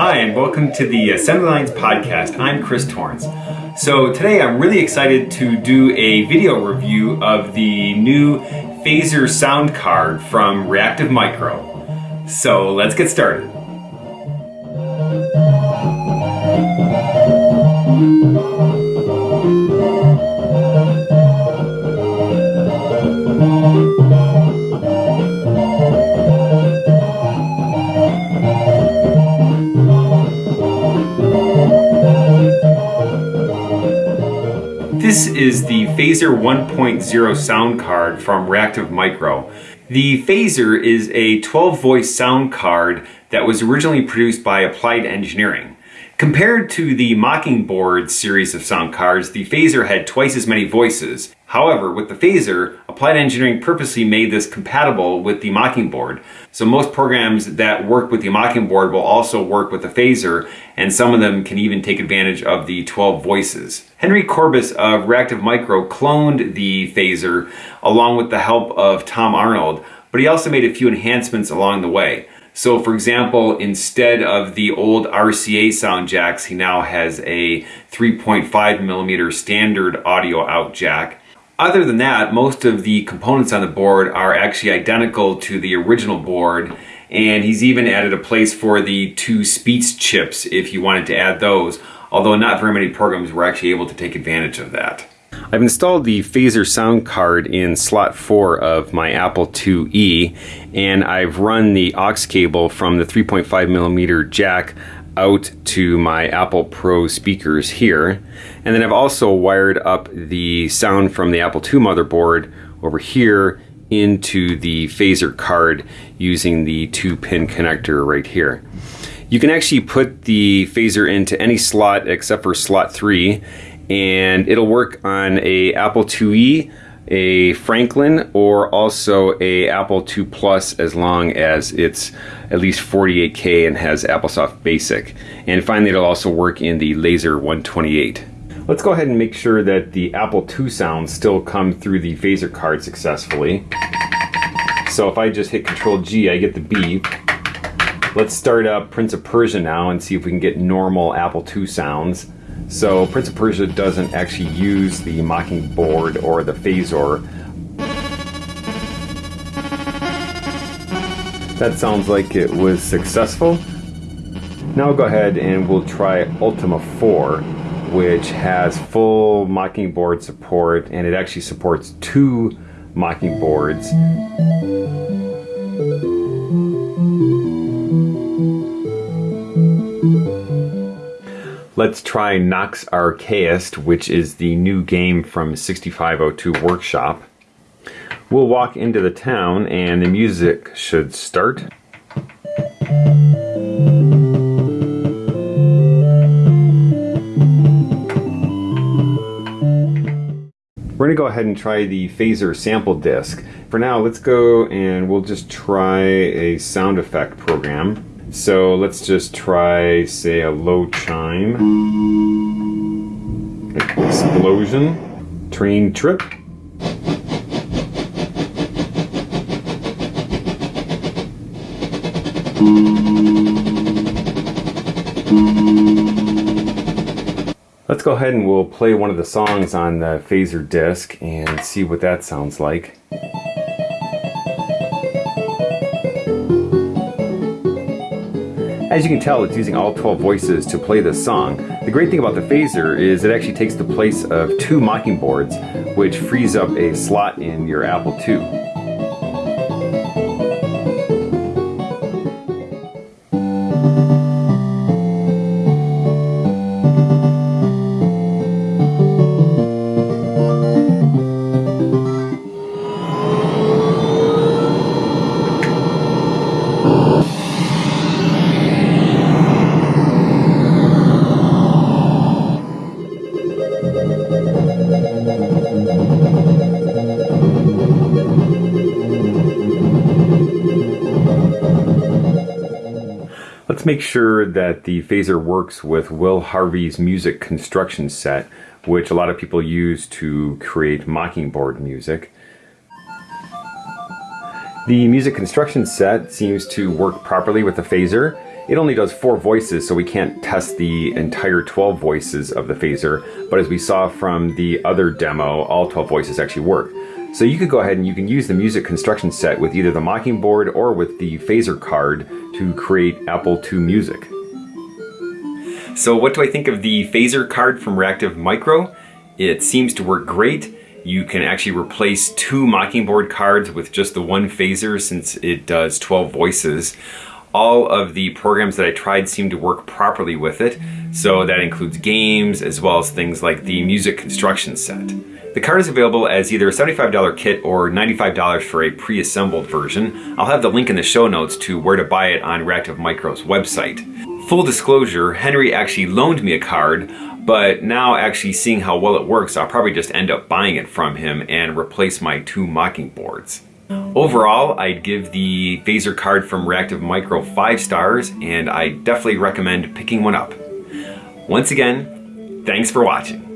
Hi, and welcome to the Assembly Lines Podcast. I'm Chris Torrence. So today I'm really excited to do a video review of the new Phaser sound card from Reactive Micro. So let's get started. Is the Phaser 1.0 sound card from Reactive Micro. The Phaser is a 12 voice sound card that was originally produced by Applied Engineering. Compared to the Mockingboard series of sound cards, the Phaser had twice as many voices. However, with the Phaser, Applied Engineering purposely made this compatible with the Mockingboard. So most programs that work with the Mockingboard will also work with the Phaser, and some of them can even take advantage of the 12 voices. Henry Courbis of Reactive Micro cloned the Phaser along with the help of Tom Arnold, but he also made a few enhancements along the way. So for example, instead of the old RCA sound jacks, he now has a 3.5 millimeter standard audio out jack. Other than that, most of the components on the board are actually identical to the original board and he's even added a place for the two speech chips if you wanted to add those, although not very many programs were actually able to take advantage of that. I've installed the Phaser sound card in slot 4 of my Apple IIe and I've run the aux cable from the 3.5 millimeter jack out to my Apple Pro speakers here and then I've also wired up the sound from the Apple II motherboard over here into the Phaser card using the two pin connector right here. You can actually put the Phaser into any slot except for slot 3 and it'll work on a Apple IIe, a Franklin, or also a Apple II Plus as long as it's at least 48K and has AppleSoft Basic. And finally, it'll also work in the Laser 128. Let's go ahead and make sure that the Apple II sounds still come through the phaser card successfully. So if I just hit Control G, I get the beep. Let's start up Prince of Persia now and see if we can get normal Apple II sounds. So Prince of Persia doesn't actually use the Mockingboard or the Phaser. That sounds like it was successful. Now go ahead and we'll try Ultima 4, which has full Mockingboard support and it actually supports two Mockingboards. Let's try Nox Archaist, which is the new game from 6502 Workshop. We'll walk into the town and the music should start. We're going to go ahead and try the phaser sample disc. For now, let's go and we'll just try a sound effect program. So let's just try, say, a low chime. Explosion. Train trip. Let's go ahead and we'll play one of the songs on the phaser disc and see what that sounds like. As you can tell, it's using all 12 voices to play this song. The great thing about the phaser is it actually takes the place of two Mockingboards, which frees up a slot in your Apple II. Let's make sure that the phaser works with Will Harvey's music construction set, which a lot of people use to create Mockingboard music. The music construction set seems to work properly with the phaser, It only does four voices, so we can't test the entire 12 voices of the phaser, but as we saw from the other demo, all 12 voices actually work. So you could go ahead and you can use the music construction set with either the Mockingboard or with the phaser card to create Apple II music. So what do I think of the phaser card from Reactive Micro? It seems to work great. You can actually replace two Mockingboard cards with just the one phaser since it does 12 voices. All of the programs that I tried seem to work properly with it, so that includes games as well as things like the music construction set. The card is available as either a $75 kit or $95 for a pre-assembled version. I'll have the link in the show notes to where to buy it on Reactive Micro's website. Full disclosure, Henry actually loaned me a card, but now actually seeing how well it works, I'll probably just end up buying it from him and replace my two Mockingboards. Overall, I'd give the phaser card from Reactive Micro 5 stars, and I definitely recommend picking one up. Once again, thanks for watching.